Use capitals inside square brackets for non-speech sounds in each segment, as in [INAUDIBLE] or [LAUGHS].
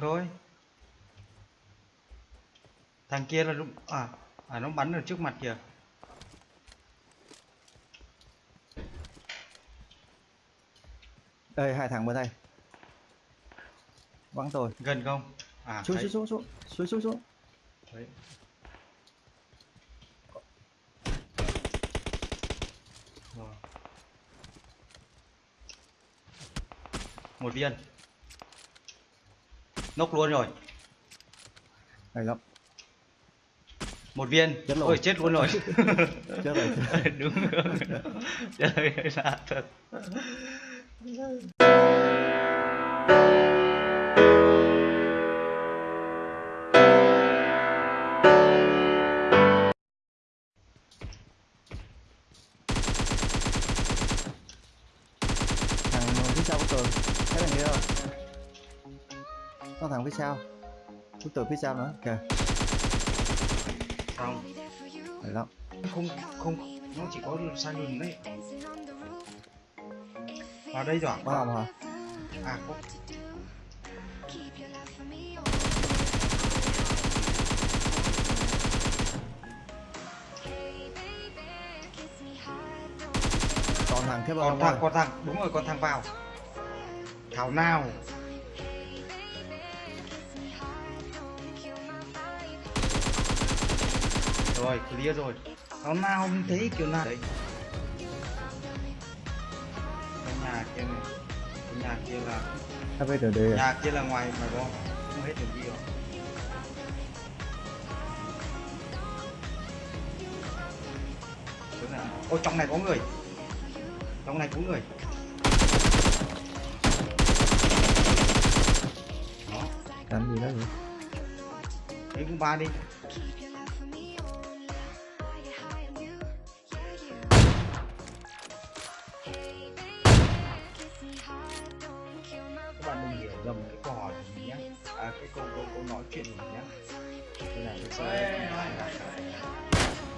thôi. Thằng kia là lúc à à nó bắn ở trước mặt kìa. Đây hai thằng bên đây. Bắn tôi. Gần không? À xuống thấy. xuống xuống xuống. Xuống xuống xuống. Đấy. Rồi. một viên nốc luôn rồi. Này lắm. Một viên. Chết ôi chết luôn rồi. [LAUGHS] Chết rồi. [LAUGHS] Đúng rồi. [LAUGHS] Trời ơi là thật có phía sau của tường phía sau nữa. Kìa. Xong này lắm. Không không. Nó chỉ có sai lùn đấy. Vào đây rồi. Bắn không hả? À có. Còn thằng bên còn thằng còn thằng. Đúng rồi còn thằng vào. Thảo nào rồi clear rồi. Thảo nào không thấy kiểu nào đấy cái nhà kia này. Cái nhà kia là HVTD à? Nhà kia là ngoài ngoài bom không hết đường đi rồi. Chỗ nào? Ô trong này có người. Trong này có người. Đó làm gì đó vậy? Đấy cũng ba đi cái câu câu câu nói chuyện của mình nhé cái này sẽ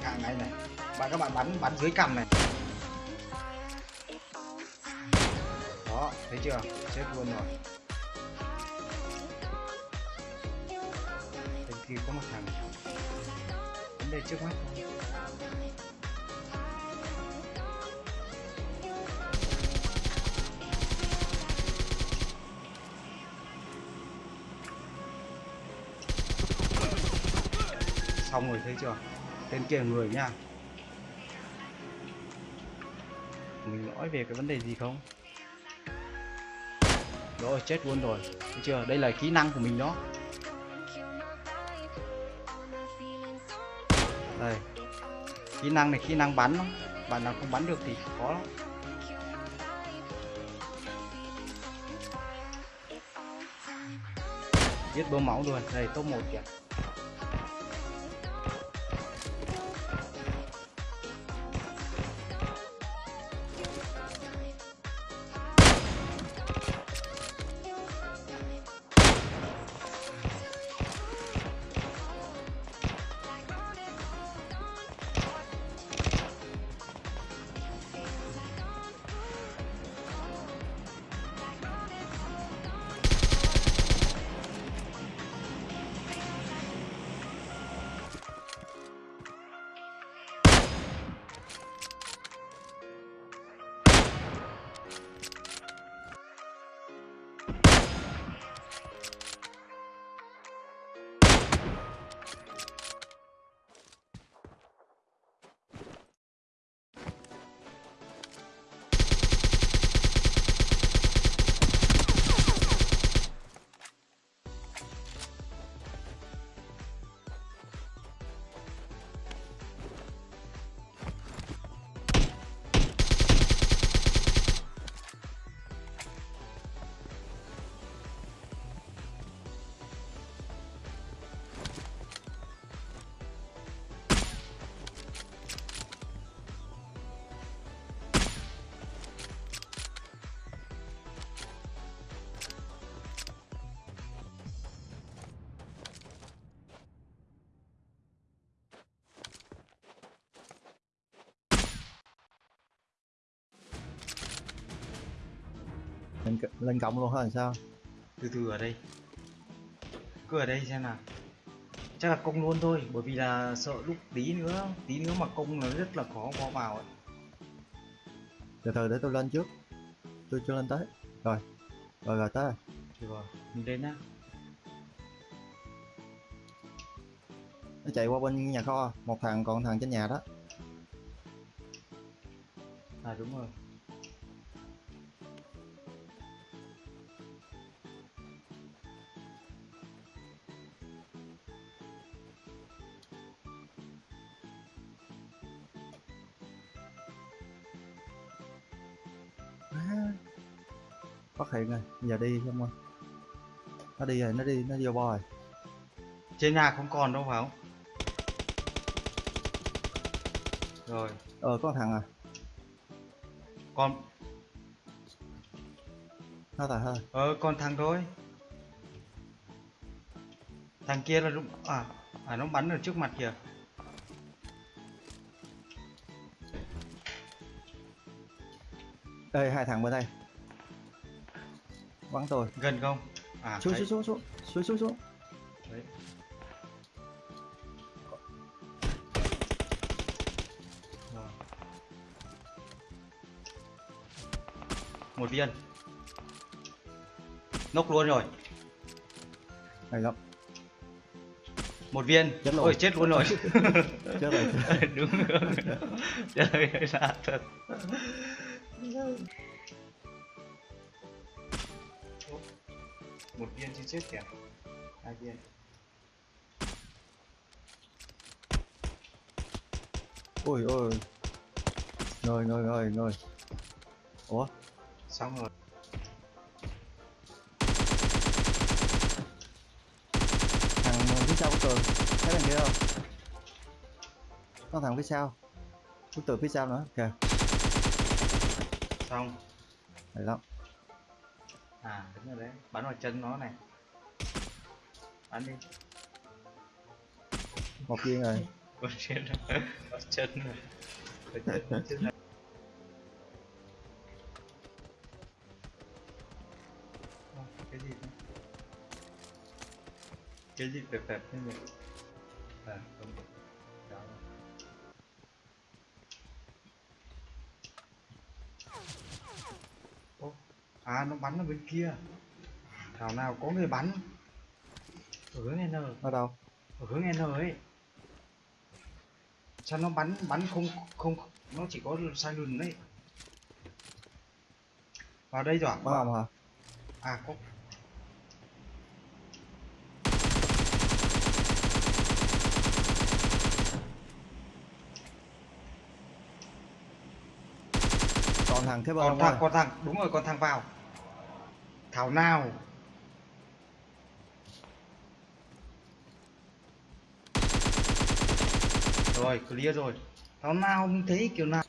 càng này này. Bạn, các bạn bắn bắn dưới cằm này. Đó, thấy chưa? Chết luôn rồi. Bên kia có một thằng. Vấn đề trước mắt thôi. Xong rồi thấy chưa? Tên kia người nha. Mình nói về cái vấn đề gì không? Rồi, chết luôn rồi. Thấy chưa? Đây là kỹ năng của mình đó. Đây. Kỹ năng này, kỹ năng bắn lắm. Bạn nào không bắn được thì khó lắm. Giết bơm máu luôn. Đây, top 1 kìa. Lên, lên cộng luôn làm sao? Từ từ ở đây. Cứ ở đây xem nào. Chắc là công luôn thôi bởi vì là sợ lúc tí nữa tí nữa mà công là rất là khó có vào ấy. từ từ để tôi lên trước. Tôi chưa lên tới. Rồi rồi rồi tới. Rồi rồi mình lên nhá. Nó chạy qua bên nhà kho một thằng còn thằng trên nhà đó. À đúng rồi phát hiện rồi giờ đi không ơi nó đi rồi nó đi nó vô bo rồi. Trên nhà không còn đâu phải không? Rồi. Ờ có thằng à. Còn nó tài thôi ờ còn thằng thôi. Thằng kia là đúng à à nó bắn ở trước mặt kìa. Ê hai thằng bên đây bắn tôi gần không? À xuống xuống xuống xuống xuống xuống xuống. Đấy. Rồi. một viên. Nốc luôn rồi. Này lắm. Một viên. Chết luôn. ôi chết luôn rồi. [LAUGHS] Chết rồi. [LAUGHS] Đúng rồi. Trời ơi lạ thật chết kìa. Hai viên ôi ôi ngồi ngồi ngồi ngồi ủa? Xong rồi. Thằng phía sau của tường thấy thằng kia không? Có thằng phía sau của tường phía sau nữa? Kìa. Xong. Này lắm. À đúng rồi đấy. Bắn vào chân nó này bắn đi. Một viên rồi. [LAUGHS] Vào [LAUGHS] chân rồi. Vào chân. Ơ, cái gì thế? cái gì đẹp đẹp thế nhỉ? À không được. Đó. Ô, à nó bắn ở bên kia. Thảo nào có người bắn ở hướng N ở đâu? Ở hướng N ấy. Sao nó bắn bắn không không nó chỉ có sai lùn đấy. Vào đây rồi. Không hả? À có. Còn thằng thế còn thằng còn thằng đúng rồi còn thằng vào. Thảo nào rồi clear rồi thảo nào không thấy kiểu nào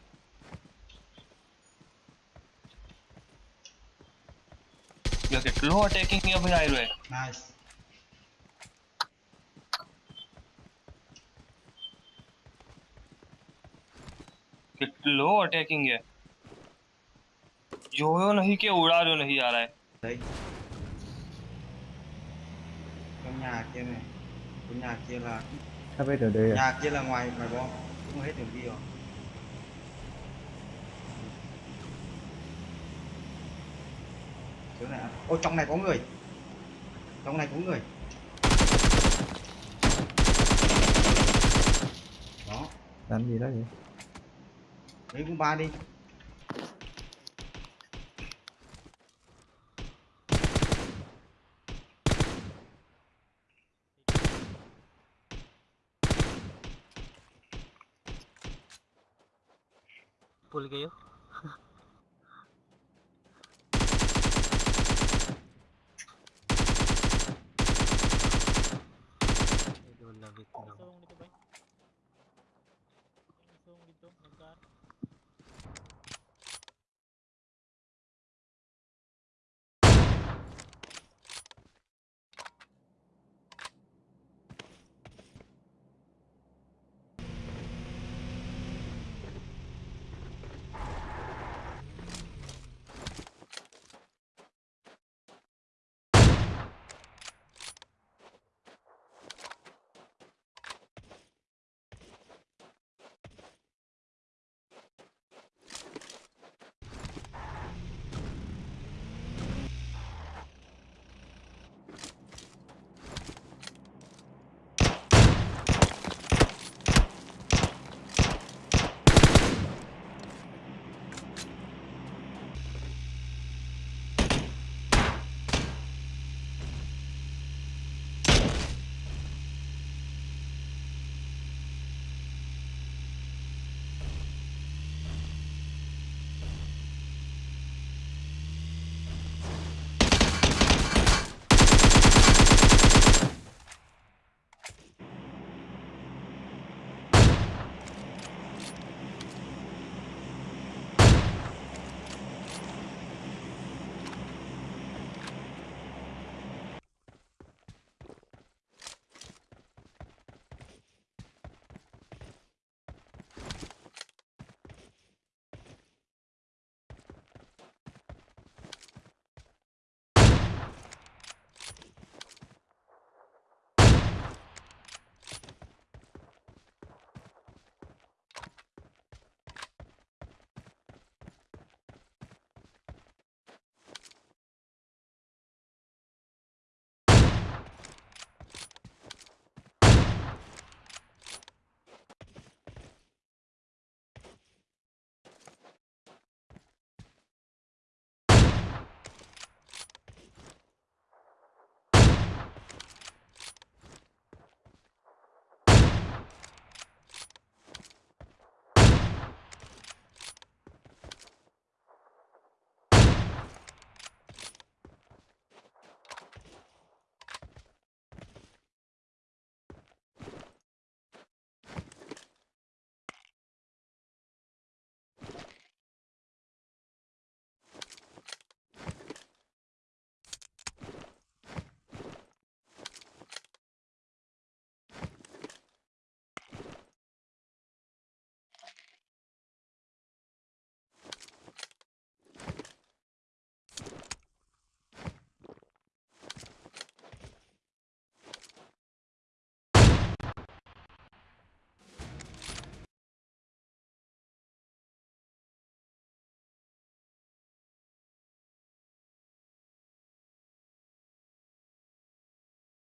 You're getting low attacking here behind way. nice Get low attacking here. जो हो नहीं के उड़ा जो नहीं आ रहा है đấy trong nhà kia này trong nhà kia là Sắp biết đường đi rồi nhà kia là ngoài ngoài bom. Không hết đường đi rồi. Chỗ này à? ô trong này có người. Trong này có người. Đó. Làm gì đó vậy? Lấy cũng ba đi भूल गए हो?